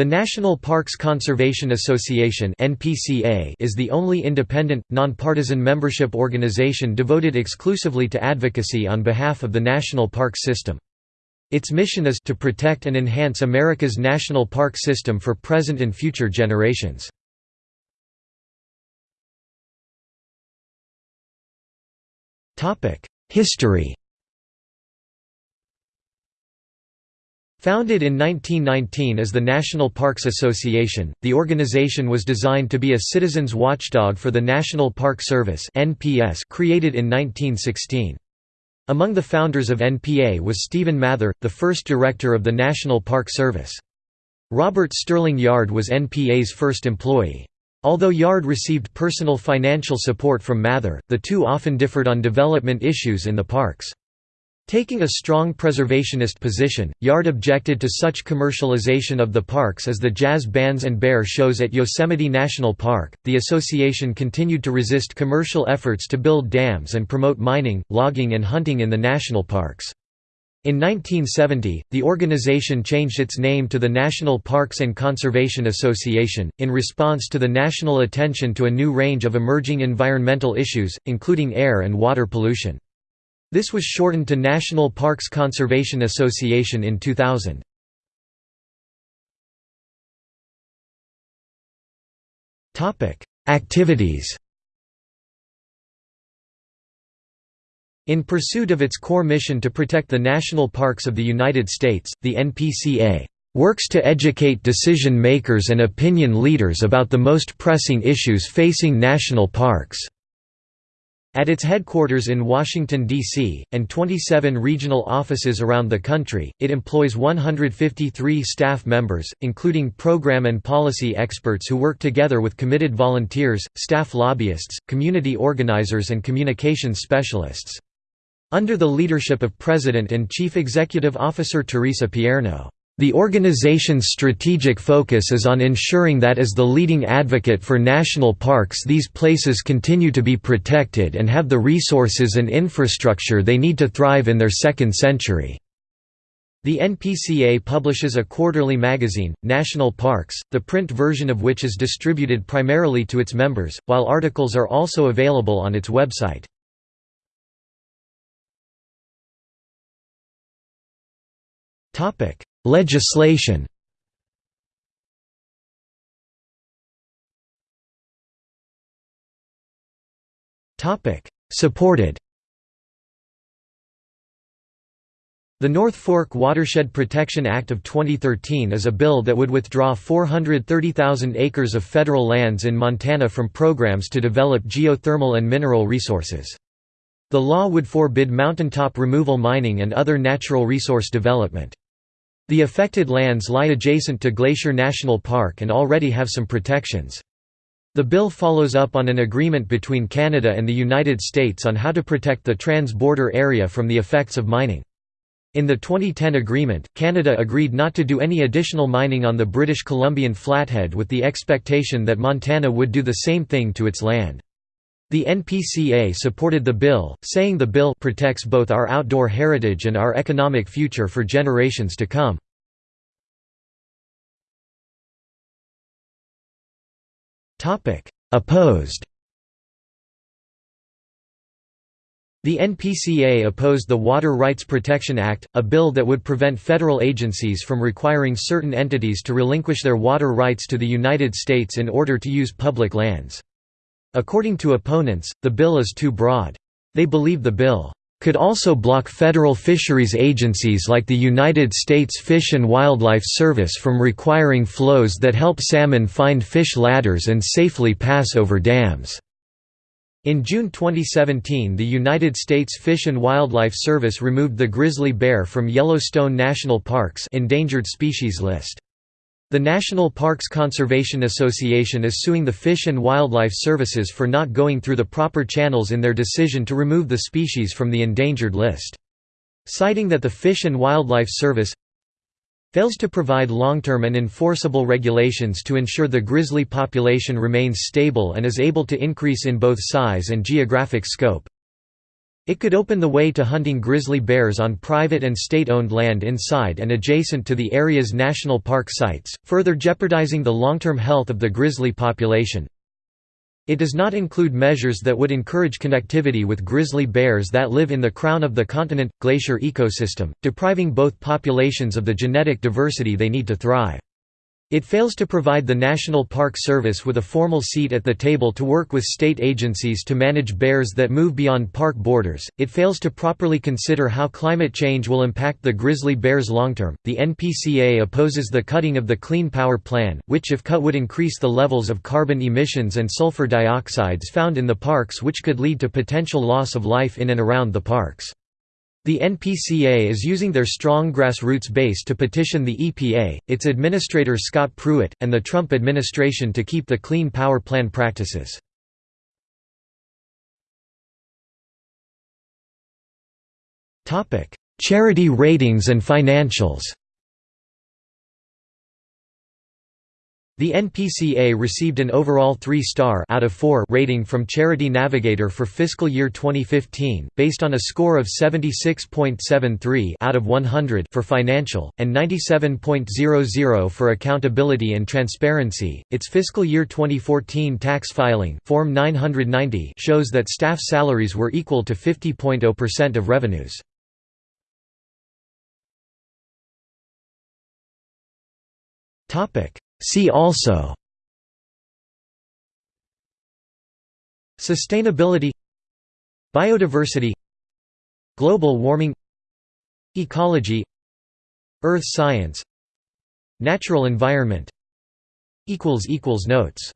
The National Parks Conservation Association is the only independent, nonpartisan membership organization devoted exclusively to advocacy on behalf of the national park system. Its mission is to protect and enhance America's national park system for present and future generations. History Founded in 1919 as the National Parks Association, the organization was designed to be a citizens' watchdog for the National Park Service created in 1916. Among the founders of NPA was Stephen Mather, the first director of the National Park Service. Robert Sterling Yard was NPA's first employee. Although Yard received personal financial support from Mather, the two often differed on development issues in the parks. Taking a strong preservationist position, Yard objected to such commercialization of the parks as the jazz bands and bear shows at Yosemite National Park. The association continued to resist commercial efforts to build dams and promote mining, logging, and hunting in the national parks. In 1970, the organization changed its name to the National Parks and Conservation Association, in response to the national attention to a new range of emerging environmental issues, including air and water pollution. This was shortened to National Parks Conservation Association in 2000. Activities In pursuit of its core mission to protect the national parks of the United States, the NPCA works to educate decision makers and opinion leaders about the most pressing issues facing national parks. At its headquarters in Washington, D.C., and 27 regional offices around the country, it employs 153 staff members, including program and policy experts who work together with committed volunteers, staff lobbyists, community organizers and communications specialists. Under the leadership of President and Chief Executive Officer Theresa Pierno. The organization's strategic focus is on ensuring that as the leading advocate for national parks these places continue to be protected and have the resources and infrastructure they need to thrive in their second century. The NPCA publishes a quarterly magazine, National Parks, the print version of which is distributed primarily to its members, while articles are also available on its website. Topic: Legislation Topic: Supported The North Fork Watershed Protection Act of 2013 is a bill that would withdraw 430,000 acres of federal lands in Montana from programs to develop geothermal and mineral resources. The law would forbid mountaintop removal mining and other natural resource development. The affected lands lie adjacent to Glacier National Park and already have some protections. The bill follows up on an agreement between Canada and the United States on how to protect the trans-border area from the effects of mining. In the 2010 agreement, Canada agreed not to do any additional mining on the British Columbian Flathead with the expectation that Montana would do the same thing to its land. The NPCA supported the bill, saying the bill protects both our outdoor heritage and our economic future for generations to come. Opposed The NPCA opposed the Water Rights Protection Act, a bill that would prevent federal agencies from requiring certain entities to relinquish their water rights to the United States in order to use public lands. According to opponents, the bill is too broad. They believe the bill could also block federal fisheries agencies like the United States Fish and Wildlife Service from requiring flows that help salmon find fish ladders and safely pass over dams. In June 2017 the United States Fish and Wildlife Service removed the grizzly bear from Yellowstone National Park's endangered species list. The National Parks Conservation Association is suing the Fish and Wildlife Services for not going through the proper channels in their decision to remove the species from the endangered list. Citing that the Fish and Wildlife Service fails to provide long-term and enforceable regulations to ensure the grizzly population remains stable and is able to increase in both size and geographic scope, It could open the way to hunting grizzly bears on private and state-owned land inside and adjacent to the area's national park sites, further jeopardizing the long-term health of the grizzly population. It does not include measures that would encourage connectivity with grizzly bears that live in the crown of the continent glacier ecosystem, depriving both populations of the genetic diversity they need to thrive. It fails to provide the National Park Service with a formal seat at the table to work with state agencies to manage bears that move beyond park borders. It fails to properly consider how climate change will impact the grizzly bears long term. The NPCA opposes the cutting of the Clean Power Plan, which, if cut, would increase the levels of carbon emissions and sulfur dioxides found in the parks, which could lead to potential loss of life in and around the parks. The NPCA is using their strong grassroots base to petition the EPA, its administrator Scott Pruitt, and the Trump administration to keep the Clean Power Plan practices. Charity ratings and financials The NPCA received an overall 3-star out of 4 rating from Charity Navigator for fiscal year 2015, based on a score of 76.73 out of 100 for financial and 97.00 for accountability and transparency. Its fiscal year 2014 tax filing, Form 990, shows that staff salaries were equal to 50.0% of revenues. Topic See also Sustainability Biodiversity Global warming Ecology Earth science Natural environment Notes